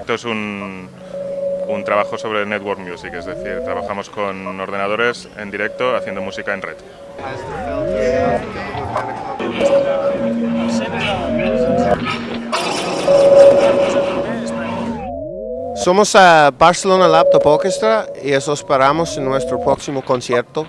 proyecto es un, un trabajo sobre network music, es decir, trabajamos con ordenadores en directo haciendo música en red. Somos a Barcelona Laptop Orchestra y os esperamos en nuestro próximo concierto.